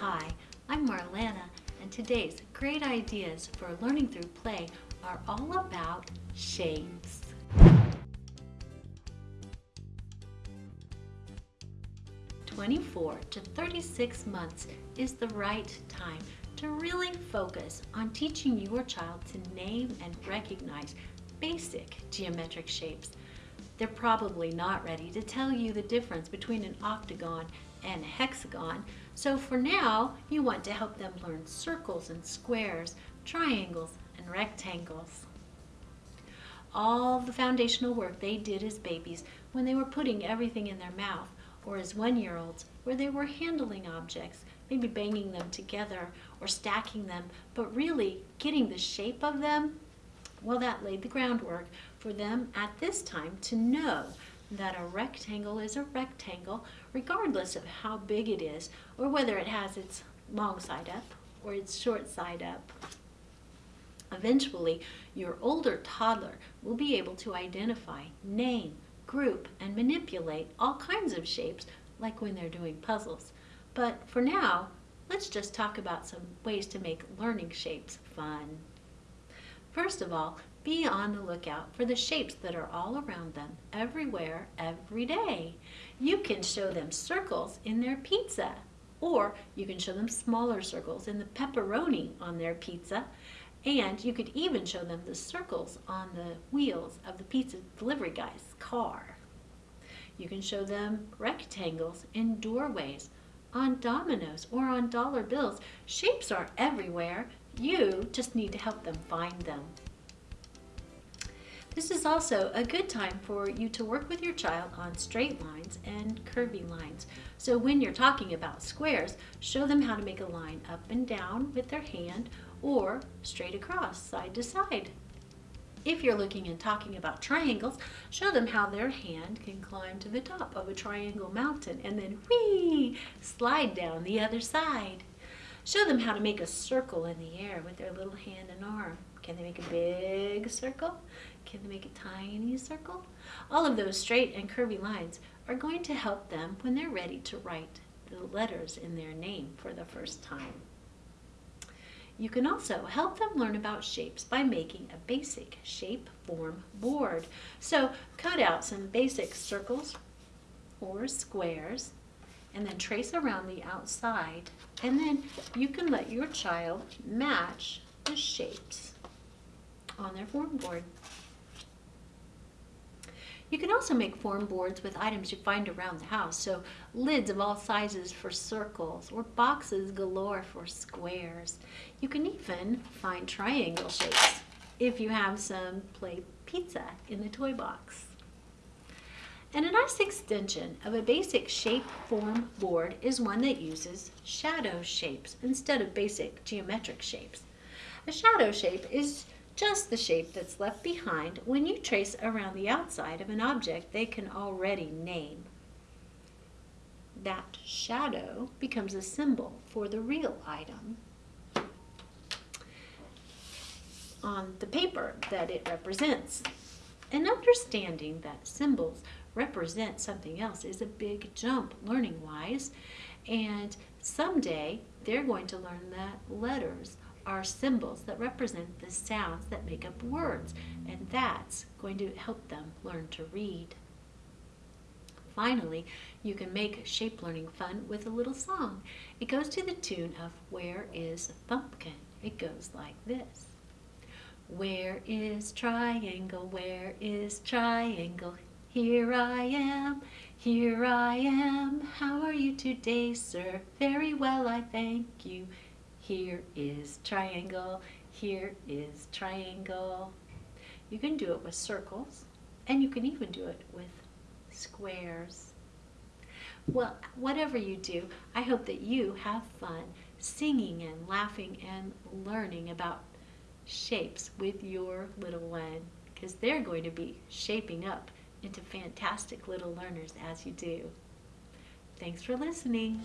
Hi, I'm Marlana, and today's great ideas for learning through play are all about shapes. Twenty-four to thirty-six months is the right time to really focus on teaching your child to name and recognize basic geometric shapes. They're probably not ready to tell you the difference between an octagon and hexagon, so for now you want to help them learn circles and squares, triangles and rectangles. All the foundational work they did as babies when they were putting everything in their mouth or as one-year-olds where they were handling objects, maybe banging them together or stacking them, but really getting the shape of them, well, that laid the groundwork for them at this time to know that a rectangle is a rectangle regardless of how big it is or whether it has its long side up or its short side up. Eventually, your older toddler will be able to identify, name, group, and manipulate all kinds of shapes like when they're doing puzzles. But for now, let's just talk about some ways to make learning shapes fun. First of all, be on the lookout for the shapes that are all around them, everywhere, every day. You can show them circles in their pizza, or you can show them smaller circles in the pepperoni on their pizza, and you could even show them the circles on the wheels of the pizza delivery guy's car. You can show them rectangles in doorways, on dominoes, or on dollar bills. Shapes are everywhere. You just need to help them find them. This is also a good time for you to work with your child on straight lines and curvy lines. So when you're talking about squares, show them how to make a line up and down with their hand or straight across, side to side. If you're looking and talking about triangles, show them how their hand can climb to the top of a triangle mountain and then whee, slide down the other side. Show them how to make a circle in the air with their little hand and arm. Can they make a big circle? Can they make a tiny circle? All of those straight and curvy lines are going to help them when they're ready to write the letters in their name for the first time. You can also help them learn about shapes by making a basic shape form board. So cut out some basic circles or squares and then trace around the outside and then you can let your child match the shapes on their form board. You can also make form boards with items you find around the house, so lids of all sizes for circles or boxes galore for squares. You can even find triangle shapes if you have some play pizza in the toy box. And a nice extension of a basic shape form board is one that uses shadow shapes instead of basic geometric shapes. A shadow shape is just the shape that's left behind when you trace around the outside of an object they can already name. That shadow becomes a symbol for the real item on the paper that it represents. And understanding that symbols represent something else is a big jump learning-wise, and someday they're going to learn that letters are symbols that represent the sounds that make up words, and that's going to help them learn to read. Finally, you can make shape learning fun with a little song. It goes to the tune of Where is Thumbkin? It goes like this. Where is triangle? Where is triangle? Here I am, here I am. How are you today, sir? Very well, I thank you. Here is triangle, here is triangle. You can do it with circles, and you can even do it with squares. Well, whatever you do, I hope that you have fun singing and laughing and learning about shapes with your little one because they're going to be shaping up into fantastic little learners as you do. Thanks for listening.